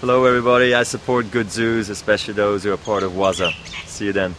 Hello everybody, I support good zoos, especially those who are part of WAZA. See you then.